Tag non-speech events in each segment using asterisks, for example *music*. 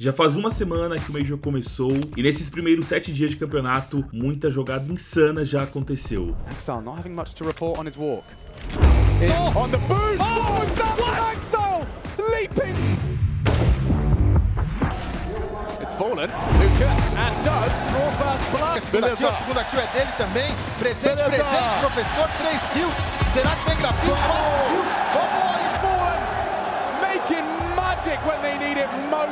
Já faz uma semana que o Major começou e nesses primeiros sete dias de campeonato, muita jogada insana já aconteceu. Axel not having much to report on his walk. In oh! on the boost! Oh, oh Axel leaping! It's fallen. Luca and does draw first blood. Segunda kill, a segunda kill é dele também. Presente, Beleza. presente, professor, três kills. Será que vem grafite? Quatro kills. Vamos, magic when they need it most.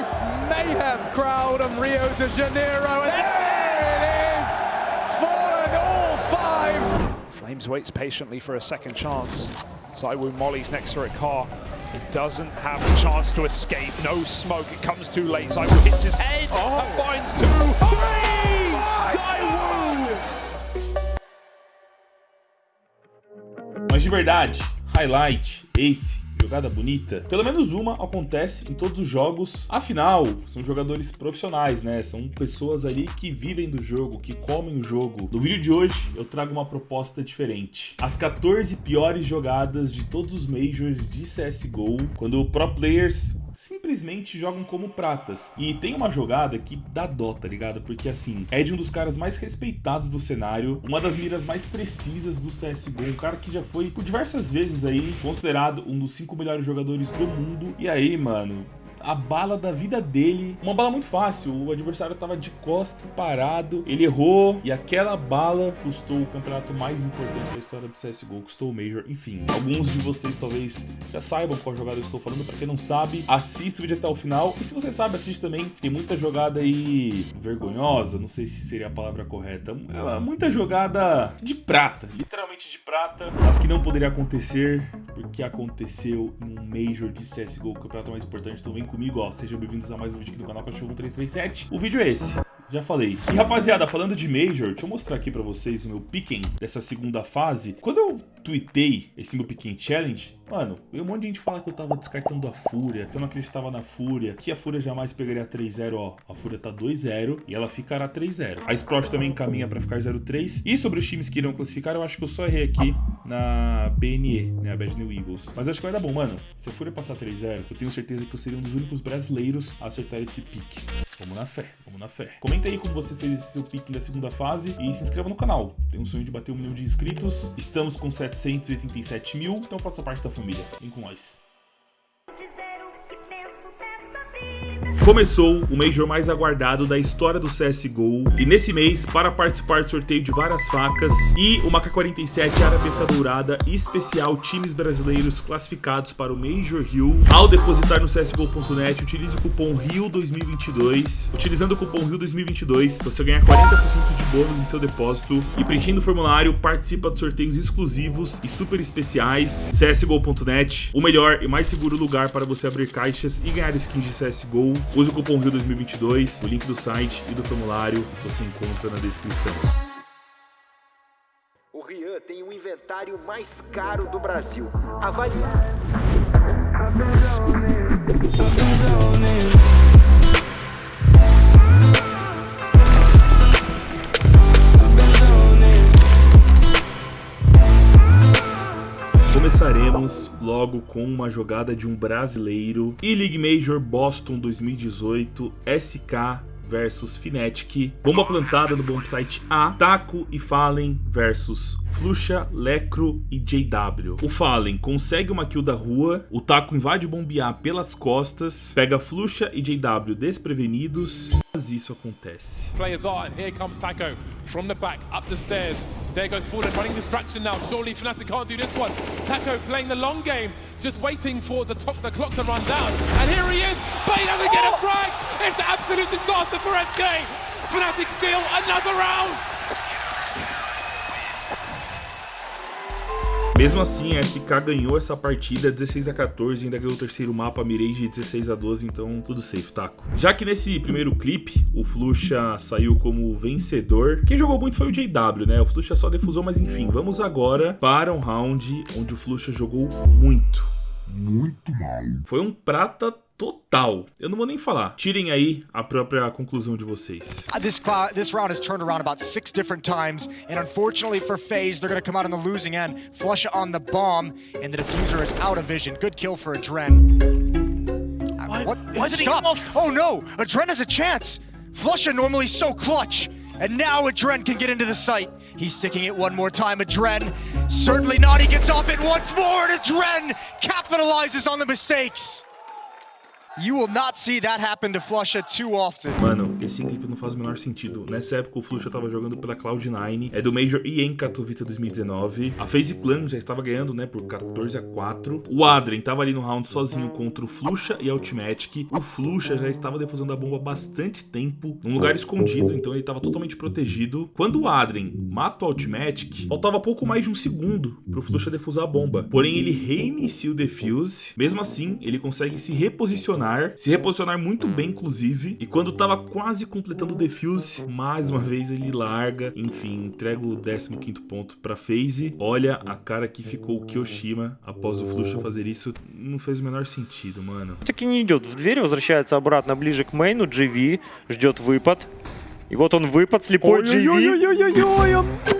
Mayhem crowd of Rio de Janeiro. And there it is! Fallen all five. Flames waits patiently for a second chance. Zywoo Molly's next to a car. He doesn't have a chance to escape. No smoke. It comes too late. Zywoo hits his head. Oh. And finds two. Three! Zywoo! Mas de verdade, highlight, ace, jogada bonita, pelo menos uma acontece em todos os jogos. Afinal, são jogadores profissionais, né? São pessoas ali que vivem do jogo, que comem o jogo. No vídeo de hoje, eu trago uma proposta diferente. As 14 piores jogadas de todos os Majors de CSGO, quando pro players simplesmente jogam como pratas. E tem uma jogada que dá dó, tá ligado? Porque assim, é de um dos caras mais respeitados do cenário, uma das miras mais precisas do CSGO, um cara que já foi por diversas vezes aí considerado um dos cinco melhores jogadores do mundo. E aí, mano, a bala da vida dele. Uma bala muito fácil, o adversário estava de costa, parado, ele errou e aquela bala custou o campeonato mais importante da história do CSGO, custou o Major, enfim. Alguns de vocês talvez já saibam qual jogada eu estou falando, para quem não sabe, assista o vídeo até o final. E se você sabe, assiste também, tem muita jogada aí vergonhosa, não sei se seria a palavra correta, é muita jogada de prata, literalmente de prata, mas que não poderia acontecer porque aconteceu um Major de CSGO, o campeonato mais importante, então vem comigo, ó. Sejam bem-vindos a mais um vídeo aqui do canal Cachorro 1337. O vídeo é esse. Já falei. E rapaziada, falando de Major, deixa eu mostrar aqui pra vocês o meu picking dessa segunda fase. Quando eu tweetei esse meu picking challenge, Mano, um monte de gente falar que eu tava descartando a Fúria, que eu não acreditava na Fúria, que a Fúria jamais pegaria 3-0, ó. A Fúria tá 2-0 e ela ficará 3-0. A Sprout também caminha pra ficar 0-3. E sobre os times que irão classificar, eu acho que eu só errei aqui na BNE, né, a Bad New Eagles. Mas acho que vai dar bom, mano. Se a Fúria passar 3-0, eu tenho certeza que eu seria um dos únicos brasileiros a acertar esse pique. Vamos na fé, vamos na fé. Comenta aí como você fez esse seu pique da segunda fase e se inscreva no canal. Tenho um sonho de bater um milhão de inscritos. Estamos com 787 mil, então faça parte da família. Vem com nós. Começou o Major mais aguardado da história do CSGO e nesse mês, para participar do sorteio de várias facas e uma K-47 Área Pesca Dourada especial times brasileiros classificados para o Major Rio, ao depositar no CSGO.net, utilize o cupom RIO2022. Utilizando o cupom RIO2022, você ganha 40% de bônus em seu depósito e preenchendo o formulário, participa de sorteios exclusivos e super especiais. CSGO.net, o melhor e mais seguro lugar para você abrir caixas e ganhar skins de CSGO. Use o cupom RIO2022, o link do site e do formulário você encontra na descrição. O Rian tem o inventário mais caro do Brasil. Começaremos logo com uma jogada de um brasileiro. E-League Major Boston 2018 SK versus Fnatic. Bomba plantada no bombsite A. Taco e Fallen versus Fluxa, Lecro e JW. O Fallen consegue uma kill da rua. O Taco invade o bombear pelas costas. Pega Fluxa e JW desprevenidos. Mas isso acontece. Players are, and here comes Taco from the back, up the stairs. There goes Fallen, running distraction now. Surely Fnatic can't do this one. Taco playing the long game, just waiting for the, the clock to run down. And here he is, but he doesn't get a frag. It's an absolute disaster for SK. Fnatic steal another round. Mesmo assim, a SK ganhou essa partida 16 a 14, ainda ganhou o terceiro mapa Mirage 16 a 12, então tudo safe, taco. Já que nesse primeiro clipe, o Fluxa saiu como vencedor, quem jogou muito foi o JW, né? O Fluxa só defusou, mas enfim, vamos agora para um round onde o Fluxa jogou muito. Muito mal. Foi um prata total. Eu não vou nem falar. Tirem aí a própria conclusão de vocês. Uh, this, this round has turned around about six different times, and unfortunately for FaZe, they're going to come out on the losing end. Flush on the bomb, and the diffuser is out of vision. Good kill for a Dren. Why What? Why It did he come stopped. off? Oh no! Adren has a chance! Flusha normally so clutch! And now Adren can get into the sight. He's sticking it one more time. Adren, certainly not. He gets off it once more, and Adren capitalizes on the mistakes. You will not see that happen to Flusha too often. Mano, esse não faz o menor sentido. Nessa época o Flusha tava jogando pela Cloud9, é do Major EM Katowice 2019. A FaZe Clan já estava ganhando, né, por 14 a 4. O Adrien tava ali no round sozinho contra o Flusha e a Ultimatic. O Flusha já estava defusando a bomba há bastante tempo, num lugar escondido, então ele tava totalmente protegido. Quando o Adrien mata o Ultimatic, faltava pouco mais de um segundo pro Flusha defusar a bomba. Porém, ele reinicia o defuse. Mesmo assim, ele consegue se reposicionar se reposicionar muito bem, inclusive. E quando tava quase completando o defuse, mais uma vez ele larga. Enfim, entrega o 15º ponto pra FaZe. Olha a cara que ficou o Kyoshima após o Flusha fazer isso. Não fez o menor sentido, mano. таки не идет в дверь, возвращается обратно ближе к мейну, GV ждет выпад. И вот он выпад, слепой GV. Ой-ой-ой-ой-ой, он...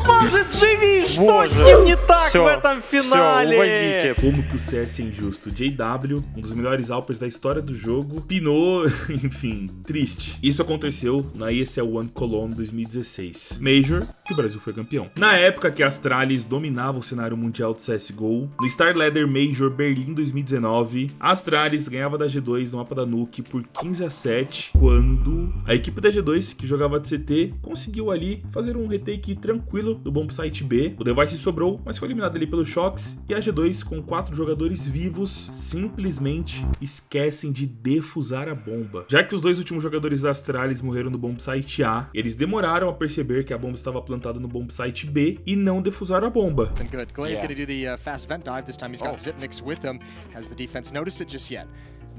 Как он может GV? Что Боже. с ним не так Всё, в этом всё, финале? увозите. Como que o CS é injusto? JW, um dos melhores Alpers da história do jogo, pinou, *laughs* enfim, triste. Isso aconteceu na ESL One Cologne 2016. Major, que o Brasil foi campeão. Na época que a Astralis dominava o cenário mundial do CSGO, no Star Leather Major Berlim 2019, a Astralis ganhava da G2 no mapa da Nuke por 15 a 7, quando a equipe da G2, que jogava de CT, conseguiu ali fazer um retake tranquilo do bomb site B. O Device sobrou, mas foi eliminado ali pelo Shox, e a G2, com quatro jogadores vivos, simplesmente esquecem de defusar a bomba. Já que os dois últimos jogadores da Astralis morreram no bomb site A, eles demoraram a perceber que a bomba estava plantada no bomb site B e não defusaram a bomba. Good. Glaive gonna do the uh, fast vent dive. This time he's got Zipnix with him. Has the defense noticed it just yet?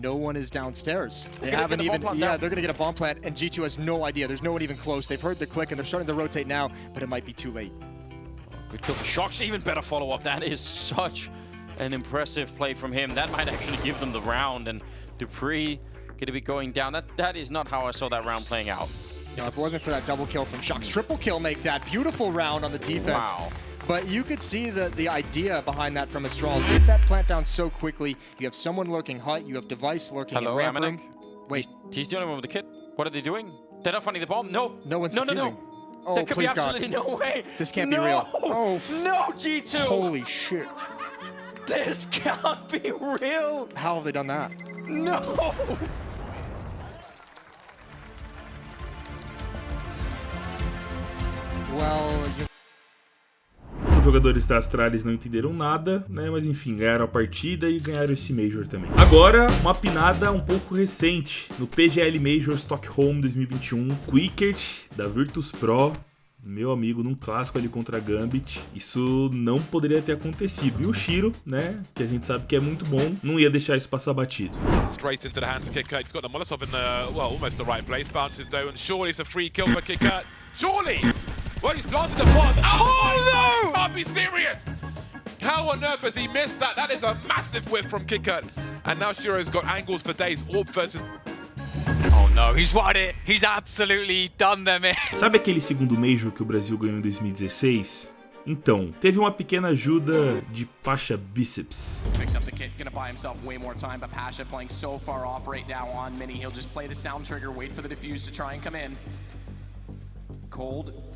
No one is downstairs. They haven't get a bomb even. Yeah, down. they're gonna get a bomb plant, and G2 has no idea. There's no one even close. They've heard the click, and they're starting to rotate now, but it might be too late. Good kill for Shocks, even better follow-up. That is such an impressive play from him. That might actually give them the round, and Dupree gonna be going down. That That is not how I saw that round playing out. Know, if it wasn't for that double kill from Shox, triple kill make that beautiful round on the defense. Wow. But you could see the, the idea behind that from Astralis. Get that plant down so quickly. You have someone lurking hut. You have device lurking Hello, in ramp Amanek. room. Wait, He's the only one with the kit. What are they doing? They're not finding the bomb. No. No one's no, no, defusing. no. Oh, there could please be God. absolutely no way. This can't be real. Oh. No, G2. holy shit. This can't be real. How have they done that? No. Well, you Os jogadores da Astralis não entenderam nada, né? Mas enfim, ganharam a partida e ganharam esse Major também. Agora, uma pinada um pouco recente. No PGL Major Stockholm 2021, Quickert, da Virtus Pro, meu amigo, num clássico ali contra a Gambit. Isso não poderia ter acontecido. E o Shiro, né? Que a gente sabe que é muito bom, não ia deixar isso passar batido. Straight into the hands of Kicker. He's got the Molotov in the, well, almost the right place. Bounces and surely it's a free kill for. Surely! Well, he's blasted the pod. Oh, no! Can't be serious! How on earth has he missed that? That is a massive whiff from Kicker. And now Shiro's got angles for days. Orb versus Oh no, he's won it. He's absolutely done them in. *laughs* Sabe aquele segundo Major que o Brasil ganhou em 2016? Então, teve uma pequena ajuda de Pasha Biceps. Picked up the kit, gonna buy himself way more time, but Pasha playing so far off right now on Mini. He'll just play the sound trigger, wait for the defuse to try and come in. Cold.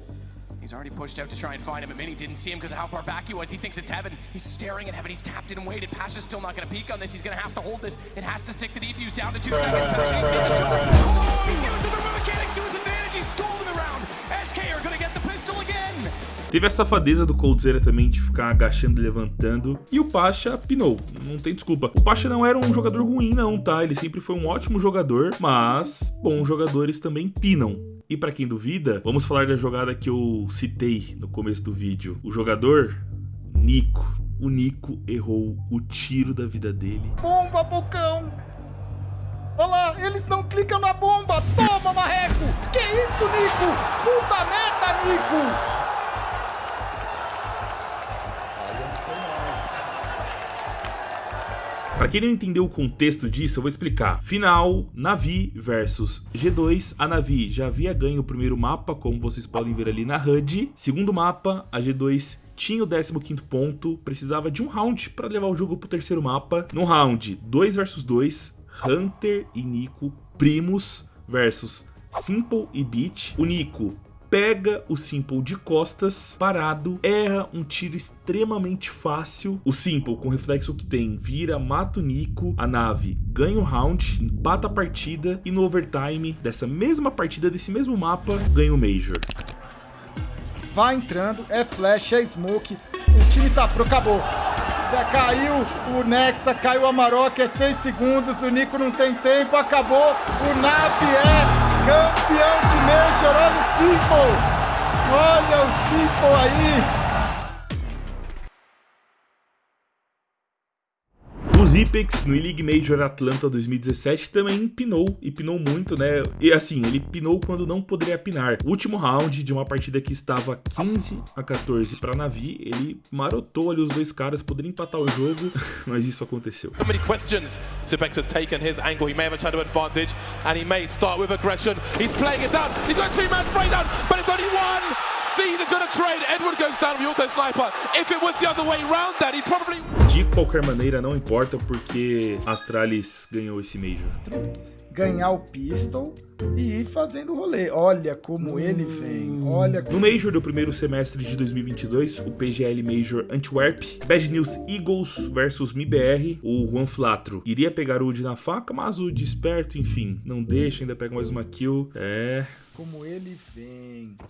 He's already pushed out to try and find him, but Mini didn't see him because of how far back he was. He thinks it's Heaven. He's staring at Heaven. He's tapped it and waited. Pasha's still not gonna peek on this. He's gonna have to hold this. It has to stick the defuse down to two seconds. Pasha needs to hit the shot. Oh, he's used the movement mechanics to his advantage. He's stolen the round. SK are gonna get the pistol again. Teve a safadeza do Coldzera também de ficar agachando e levantando. E o Pasha pinou, não tem desculpa. O Pasha não era um jogador ruim não, tá? Ele sempre foi um ótimo jogador, mas bons jogadores também pinam. E pra quem duvida, vamos falar da jogada que eu citei no começo do vídeo. O jogador, Nico. O Nico errou o tiro da vida dele. Bomba, Bocão! Olha lá, eles não clicam na bomba! Toma, Marreco! Que isso, Nico? Puta meta, Nico! Pra quem não entendeu o contexto disso, eu vou explicar. Final, Navi versus G2. A Navi já havia ganho o primeiro mapa, como vocês podem ver ali na HUD. Segundo mapa, a G2 tinha o 15º ponto, precisava de um round para levar o jogo pro terceiro mapa. No round 2 versus 2, Hunter e Nico primos versus Simple e Beat. O Nico pega o Simple de costas, parado, erra um tiro extremamente fácil. O Simple, com o reflexo que tem, vira, mata o Nico, a nave ganha o round, empata a partida e no overtime dessa mesma partida, desse mesmo mapa, ganha o Major. Vai entrando, é flash, é smoke, o time tá pro, acabou. Já caiu o Nexa, caiu o Amarok, é 6 segundos, o Nico não tem tempo, acabou. O Nap é campeão de Major, olha o Simple! Olha o Simple aí! Zipex no E-League Major Atlanta 2017 também pinou, e pinou muito, né? E assim, ele pinou quando não poderia pinar. O último round de uma partida que estava 15 a 14 para Navi, ele marotou ali os dois caras, poderia empatar o jogo, *laughs* mas isso aconteceu. So many questions. Zipex has taken his angle. He may have a shadow advantage, and he may start with aggression. He's playing it down. He's got two man spray down, but it's only one. De qualquer maneira, não importa porque Astralis ganhou esse Major. Ganhar o pistol e ir fazendo rolê. Olha como ele vem, olha... No Major do primeiro semestre de 2022, o PGL Major Antwerp, Bad News Eagles versus MIBR, o Juan Flatro iria pegar o Udi na faca, mas o Udi esperto, enfim, não deixa, ainda pega mais uma kill. É... Como ele vem. *laughs*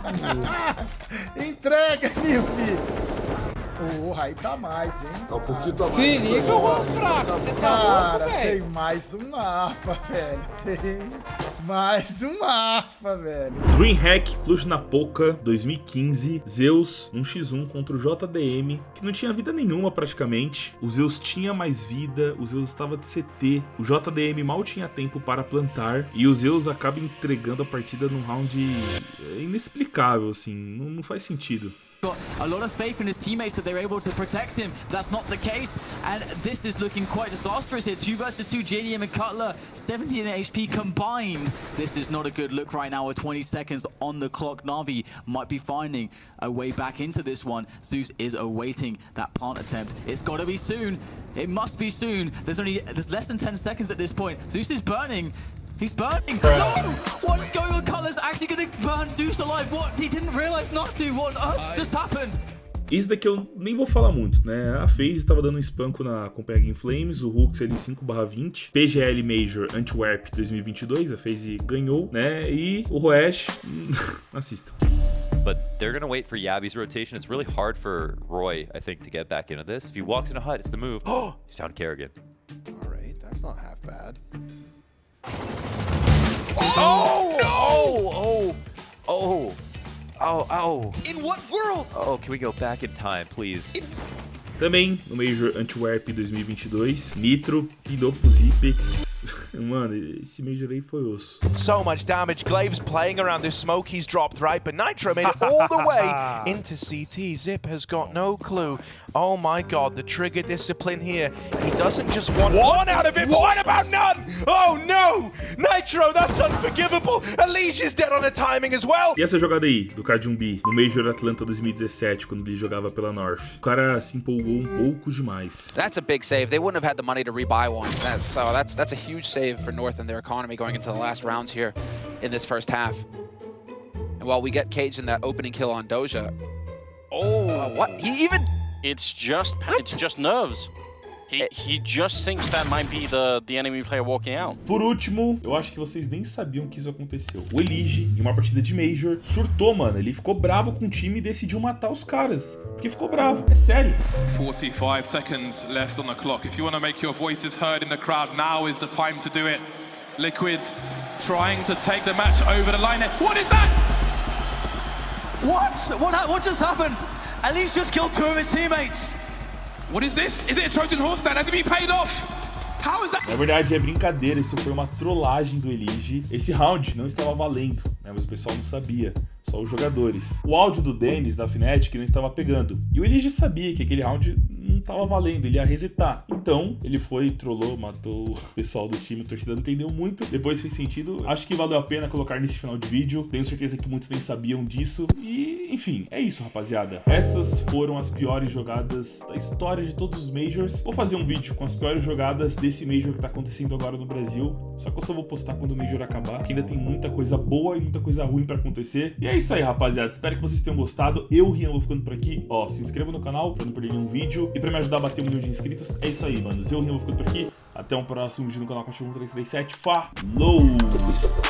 *laughs* Entrega, filho. Porra, aí tá mais, hein? Tá um pouquinho tá mais. Se liga, eu vou fraco. Você tá Cara, louco, tem mais um AFA, velho. Tem mais um AFA, velho. Dreamhack Cluj Napoca 2015, Zeus 1x1 contra o JDM, que não tinha vida nenhuma praticamente. O Zeus tinha mais vida, o Zeus estava de CT, o JDM mal tinha tempo para plantar e o Zeus acaba entregando a partida num round inexplicável, assim, não, não faz sentido. Got a lot of faith in his teammates that they're able to protect him. That's not the case, and this is looking quite disastrous here. Two versus two, JDM and Cutler, 17 HP combined. This is not a good look right now with 20 seconds on the clock. Navi might be finding a way back into this one. Zeus is awaiting that plant attempt. It's got to be soon. It must be soon. There's only there's less than 10 seconds at this point. Zeus is burning. He's burning. No! What's going on? Cutler's actually going to burn Zeus alive. What? He didn't realize not to. What on earth just happened? Isso daqui eu nem vou falar muito, né? A FaZe estava dando um espanco na Copenhagen Flames, o Hooks ali 5/20, PGL Major Antwerp 2022, a FaZe ganhou, né? E o Roesh, *laughs* assista. But they're going to wait for Yabi's rotation. It's really hard for Roy, I think, to get back into this. If he walks in a hut, it's the move. Oh, *gasps* he's found Kerrigan. All right, that's not half bad. Oh! No! Oh! Oh! Oh! Oh! In what world? Oh, can we go back in time, please? Também no Major Antwerp 2022, Nitro pinou pro Zipex. *laughs* Mano, esse Major aí foi osso. So much damage. Glave's playing around this smoke he's dropped, right? But Nitro made it all the way *laughs* into CT. Zip has got no clue. Oh my god, the trigger discipline here. He doesn't just want one out of it, but what about none? Oh no! Nitro, that's unforgivable. Elish is dead on the timing as well. E essa jogada aí, do Cardumbi, no Major Atlanta 2017, quando ele jogava pela North. O cara se empolgou um pouco demais. That's a big save. They wouldn't have had the money to rebuy one. That, so that's that's a huge save for North and their economy going into the last rounds here in this first half. And while we get Cage in that opening kill on Doja, Oh, uh, what? He even It's just it's just nerves. He he just thinks that might be the the enemy player walking out. Por último, eu acho que vocês nem sabiam que isso aconteceu. O Elige, em uma partida de Major, surtou, mano. Ele ficou bravo com o time e decidiu matar os caras. Porque ficou bravo, é sério. 45 seconds left on the clock. If you want to make your voices heard in the crowd, now is the time to do it. Liquid trying to take the match over the line. What is that? What? What, ha- what just happened? Elise just killed two of his teammates. What is this? Is it a Trojan horse stand? Has it been paid off? How is that? Na verdade, é brincadeira, isso foi uma trollagem do Elige. Esse round não estava valendo, né? Mas o pessoal não sabia. Só os jogadores. O áudio do Dennis da Fnatic não estava pegando. E o Elige sabia que aquele round não tava valendo, ele ia resetar. Então, ele foi, trollou, matou o *laughs* pessoal do time, torcida não entendeu muito. Depois fez sentido. Acho que valeu a pena colocar nesse final de vídeo. Tenho certeza que muitos nem sabiam disso. E, enfim, é isso, rapaziada. Essas foram as piores jogadas da história de todos os Majors. Vou fazer um vídeo com as piores jogadas desse Major que tá acontecendo agora no Brasil. Só que eu só vou postar quando o Major acabar, porque ainda tem muita coisa boa e muita coisa ruim pra acontecer. E é isso aí, rapaziada. Espero que vocês tenham gostado. Eu, Rian, vou ficando por aqui. Ó, se inscreva no canal pra não perder nenhum vídeo. E pra me ajudar a bater um milhão de inscritos, é isso aí, mano. Eu, Rian, vou ficando por aqui. Até um próximo vídeo no canal Cachorro 1337. Falou!